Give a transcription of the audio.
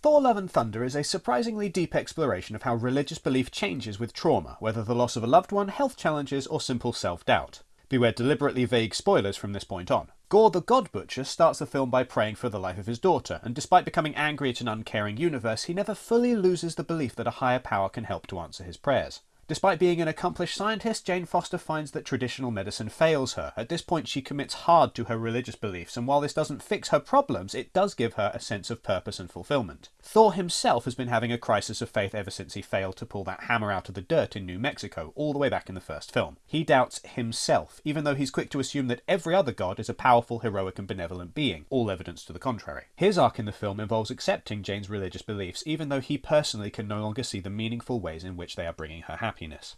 Thor Love and Thunder is a surprisingly deep exploration of how religious belief changes with trauma, whether the loss of a loved one, health challenges, or simple self doubt. Beware deliberately vague spoilers from this point on. Gorr the God Butcher starts the film by praying for the life of his daughter, and despite becoming angry at an uncaring universe, he never fully loses the belief that a higher power can help to answer his prayers. Despite being an accomplished scientist, Jane Foster finds that traditional medicine fails her. At this point, she commits hard to her religious beliefs, and while this doesn't fix her problems, it does give her a sense of purpose and fulfillment. Thor himself has been having a crisis of faith ever since he failed to pull that hammer out of the dirt in New Mexico, all the way back in the first film. He doubts himself, even though he's quick to assume that every other god is a powerful, heroic, and benevolent being, all evidence to the contrary. His arc in the film involves accepting Jane's religious beliefs, even though he personally can no longer see the meaningful ways in which they are bringing her happiness happiness.